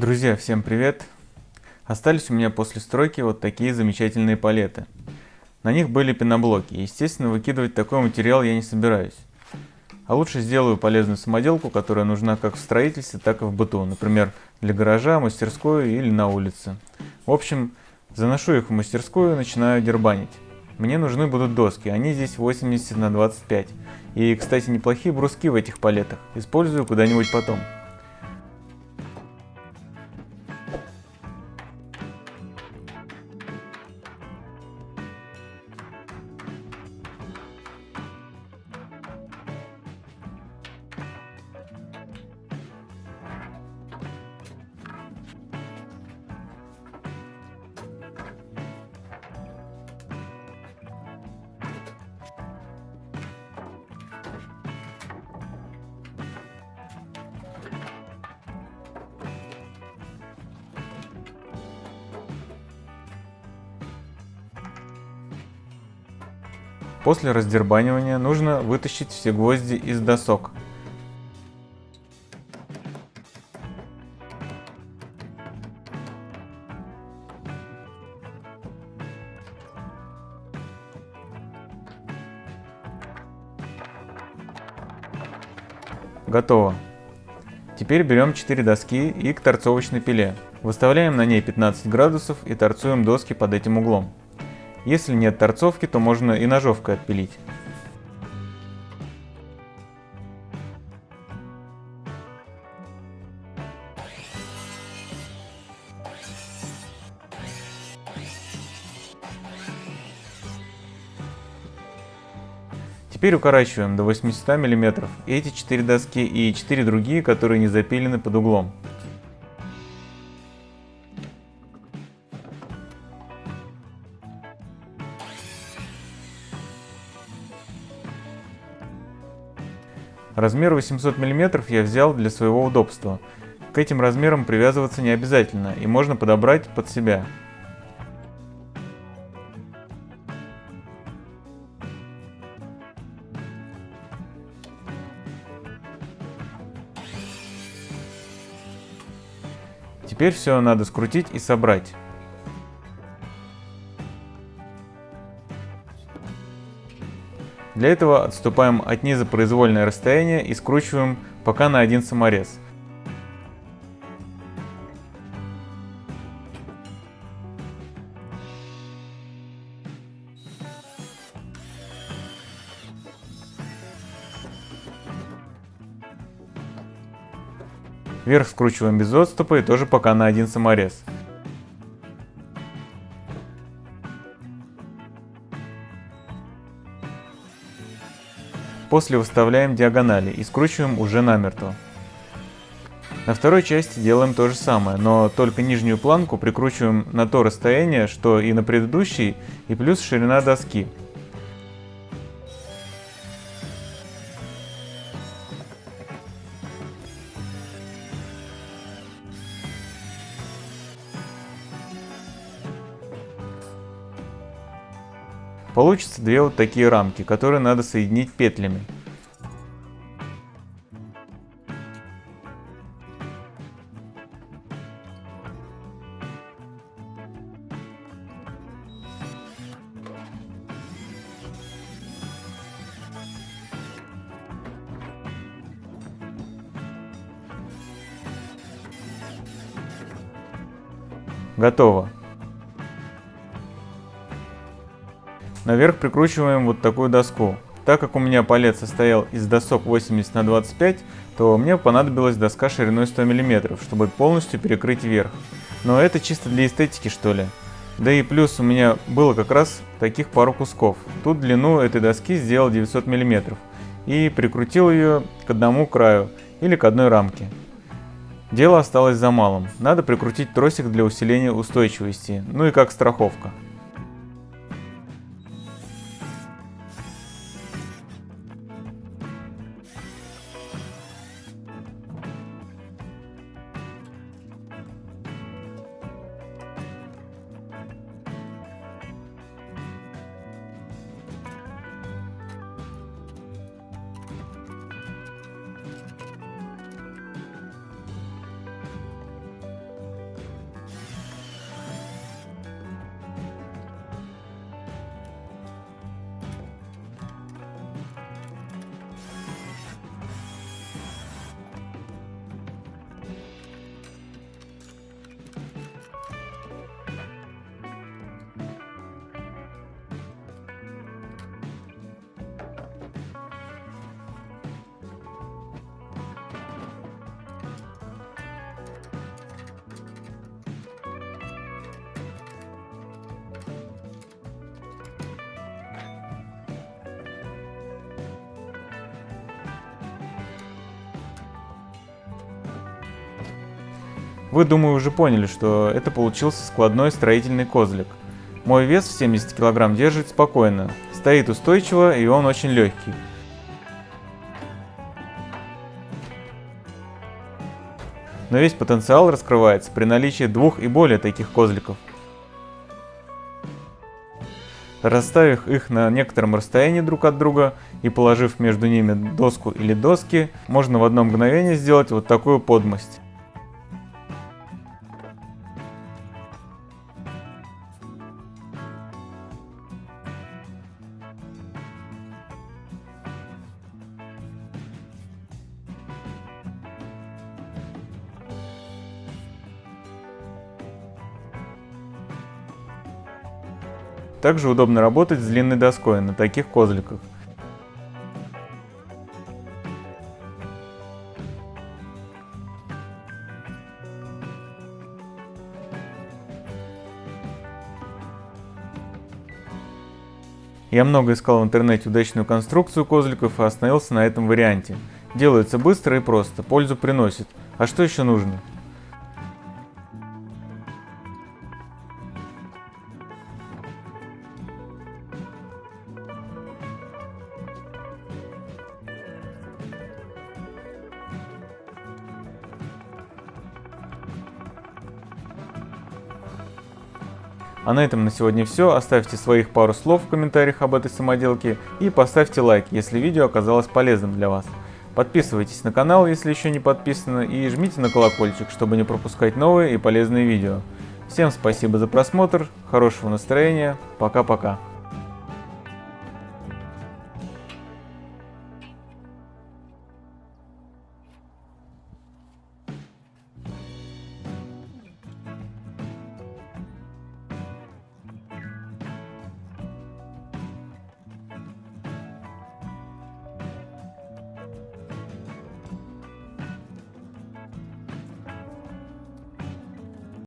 Друзья, всем привет! Остались у меня после стройки вот такие замечательные палеты. На них были пеноблоки, естественно, выкидывать такой материал я не собираюсь. А лучше сделаю полезную самоделку, которая нужна как в строительстве, так и в быту, например, для гаража, мастерской или на улице. В общем, заношу их в мастерскую и начинаю дербанить. Мне нужны будут доски, они здесь 80 на 25. И, кстати, неплохие бруски в этих палетах, использую куда-нибудь потом. После раздербанивания нужно вытащить все гвозди из досок. Готово. Теперь берем 4 доски и к торцовочной пиле. Выставляем на ней 15 градусов и торцуем доски под этим углом. Если нет торцовки, то можно и ножовкой отпилить. Теперь укорачиваем до 800 мм эти 4 доски и 4 другие, которые не запилены под углом. Размер 800 мм я взял для своего удобства. К этим размерам привязываться не обязательно, и можно подобрать под себя. Теперь все надо скрутить и собрать. Для этого отступаем от низа произвольное расстояние и скручиваем пока на один саморез. Вверх скручиваем без отступа и тоже пока на один саморез. После выставляем диагонали и скручиваем уже намертво. На второй части делаем то же самое, но только нижнюю планку прикручиваем на то расстояние, что и на предыдущей, и плюс ширина доски. Получится две вот такие рамки, которые надо соединить петлями. Готово. Наверх прикручиваем вот такую доску. Так как у меня палец состоял из досок 80 на 25, то мне понадобилась доска шириной 100 мм, чтобы полностью перекрыть верх. Но это чисто для эстетики что ли. Да и плюс у меня было как раз таких пару кусков. Тут длину этой доски сделал 900 мм и прикрутил ее к одному краю или к одной рамке. Дело осталось за малым. Надо прикрутить тросик для усиления устойчивости, ну и как страховка. Вы, думаю, уже поняли, что это получился складной строительный козлик. Мой вес в 70 кг держит спокойно, стоит устойчиво и он очень легкий. Но весь потенциал раскрывается при наличии двух и более таких козликов. Расставив их на некотором расстоянии друг от друга и положив между ними доску или доски, можно в одно мгновение сделать вот такую подмость. Также удобно работать с длинной доской на таких козликах. Я много искал в интернете удачную конструкцию козликов и остановился на этом варианте. Делается быстро и просто, пользу приносит. А что еще нужно? А на этом на сегодня все. Оставьте своих пару слов в комментариях об этой самоделке и поставьте лайк, если видео оказалось полезным для вас. Подписывайтесь на канал, если еще не подписаны, и жмите на колокольчик, чтобы не пропускать новые и полезные видео. Всем спасибо за просмотр, хорошего настроения, пока-пока.